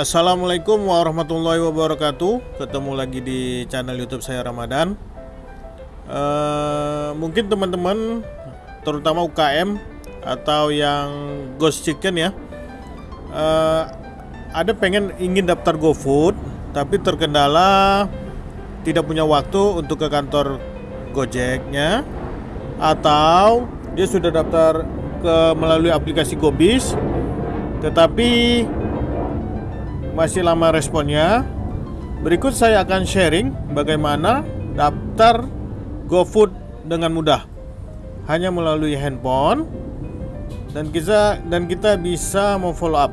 Assalamualaikum warahmatullahi wabarakatuh. Ketemu lagi di channel YouTube saya Ramadan. Eh, mungkin teman-teman, terutama UKM atau yang ghost chicken ya, eh, ada pengen ingin daftar GoFood, tapi terkendala tidak punya waktu untuk ke kantor Gojeknya, atau dia sudah daftar ke melalui aplikasi Gobis, tetapi masih lama responnya. Berikut saya akan sharing bagaimana daftar GoFood dengan mudah hanya melalui handphone dan kita dan kita bisa memfollow up.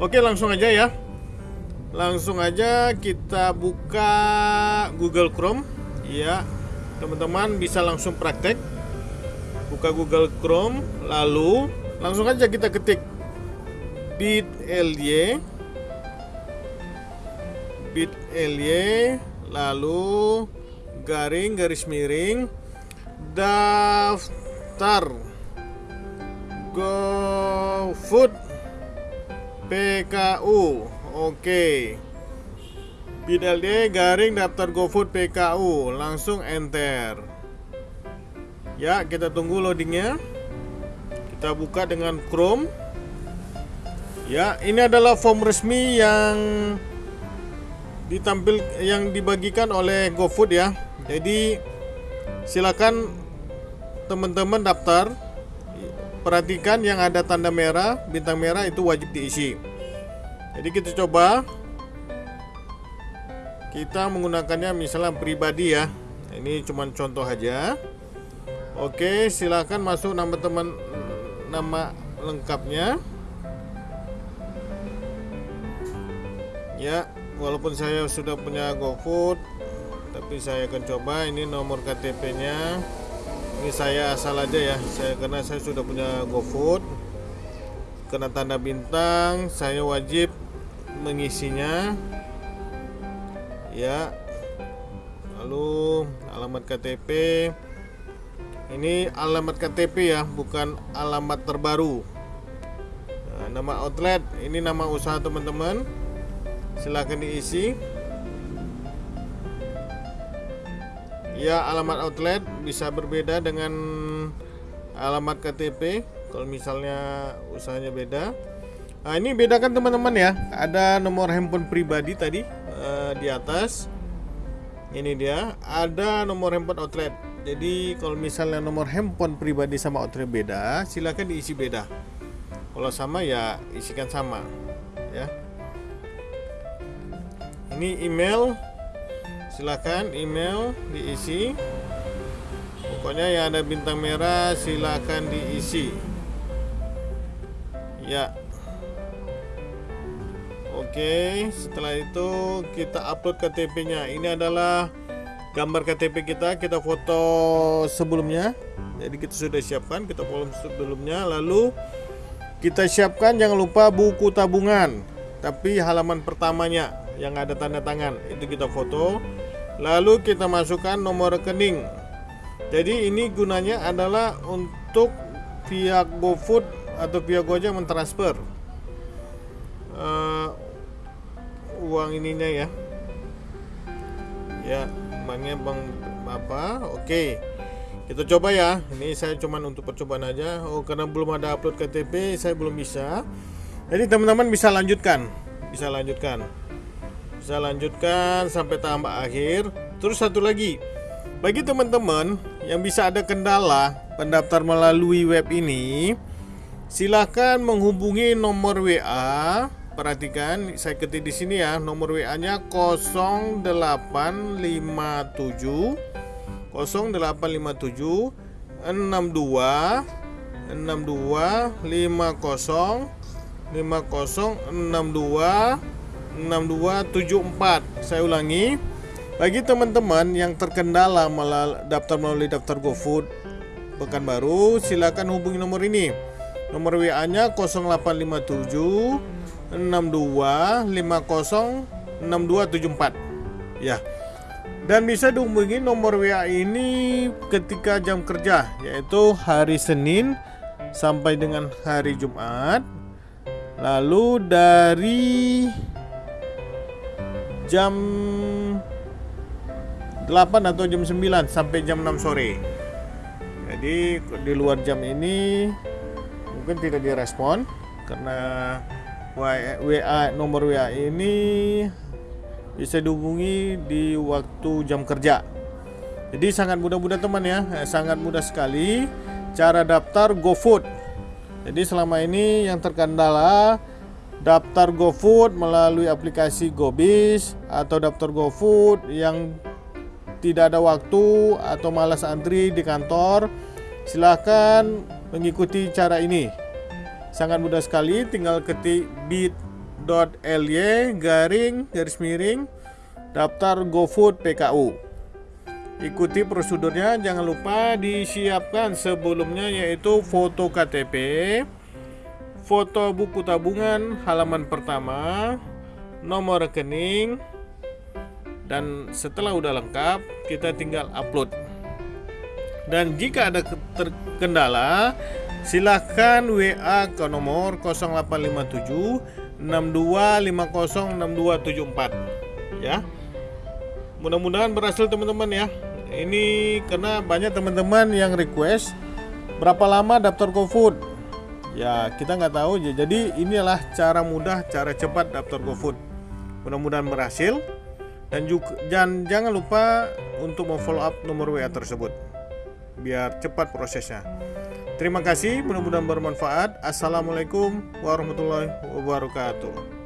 Oke, langsung aja ya. Langsung aja kita buka Google Chrome. Ya, teman-teman bisa langsung praktek. Buka Google Chrome, lalu langsung aja kita ketik bit.ly bit.ly lalu garing garis miring daftar. GoFood PKU oke. Bit.ly garing daftar GoFood PKU langsung enter. Ya kita tunggu loadingnya. Kita buka dengan Chrome. Ya ini adalah form resmi yang ditampil yang dibagikan oleh GoFood ya. Jadi silakan teman-teman daftar. Perhatikan yang ada tanda merah, bintang merah itu wajib diisi. Jadi kita coba kita menggunakannya misalnya pribadi ya. Ini cuma contoh aja. Oke, silakan masuk nama teman nama lengkapnya. Ya, walaupun saya sudah punya GoFood tapi saya akan coba. Ini nomor KTP-nya ini saya asal aja ya. Saya karena saya sudah punya GoFood. Kena tanda bintang saya wajib mengisinya. Ya. Lalu alamat KTP ini alamat KTP ya bukan alamat terbaru. Nah, nama outlet ini nama usaha teman-teman silahkan diisi. Ya alamat outlet bisa berbeda dengan alamat KTP kalau misalnya usahanya beda. Nah ini bedakan teman-teman ya. Ada nomor handphone pribadi tadi uh, di atas. Ini dia. Ada nomor handphone outlet. Jadi kalau misalnya nomor handphone pribadi sama outlet beda silahkan diisi beda. Kalau sama ya isikan sama ya ini email. Silakan email diisi. Pokoknya yang ada bintang merah silakan diisi. Ya. Oke setelah itu kita upload KTP nya ini adalah gambar KTP kita. Kita foto sebelumnya. Jadi kita sudah siapkan. Kita foto sebelumnya. Lalu kita siapkan jangan lupa buku tabungan. Tapi halaman pertamanya yang ada tanda tangan. Itu kita foto. Lalu kita masukkan nomor rekening. Jadi ini gunanya adalah untuk pihak GoFood atau pihak Gojek mentransfer. Uh, uang ininya ya. Ya banknya bang apa? Oke. Kita coba ya. Ini saya cuman untuk percobaan aja. Oh karena belum ada upload KTP saya belum bisa. Jadi teman-teman bisa lanjutkan. Bisa lanjutkan bisa lanjutkan sampai tahap akhir. Terus satu lagi. Bagi teman-teman yang bisa ada kendala pendaftar melalui web ini silahkan menghubungi nomor WA perhatikan saya ketik di sini ya nomor WA nya 0857 0857 62 62 50 5062 6274 Saya ulangi. Bagi teman-teman yang terkendala malah daftar melalui daftar GoFood Pekanbaru silakan hubungi nomor ini. Nomor WA nya 0857 62 50 6274 Ya. Dan bisa dihubungi nomor WA ini ketika jam kerja yaitu hari Senin sampai dengan hari Jumat. Lalu dari jam 8 atau jam 9 sampai jam 6 sore. Jadi di luar jam ini mungkin tidak direspon karena WA nomor WA ini bisa dihubungi di waktu jam kerja. Jadi sangat mudah-mudah teman ya, sangat mudah sekali cara daftar GoFood. Jadi selama ini yang terkendala daftar GoFood melalui aplikasi GoBis atau daftar GoFood yang tidak ada waktu atau malas antri di kantor, silahkan mengikuti cara ini. Sangat mudah sekali, tinggal ketik bit.ly garing garis miring daftar GoFood PKU. Ikuti prosedurnya, jangan lupa disiapkan sebelumnya yaitu foto KTP, foto buku tabungan halaman pertama, nomor rekening, dan setelah udah lengkap, kita tinggal upload. Dan jika ada kendala, silahkan WA ke nomor 0857 62506274 ya. Mudah-mudahan berhasil teman-teman ya ini karena banyak teman-teman yang request berapa lama daftar GoFood ya kita nggak tahu. Jadi inilah cara mudah cara cepat daftar GoFood. Mudah-mudahan berhasil. Dan juga dan jangan lupa untuk memfollow up nomor WA tersebut biar cepat prosesnya. Terima kasih mudah-mudahan bermanfaat. Assalamualaikum warahmatullahi wabarakatuh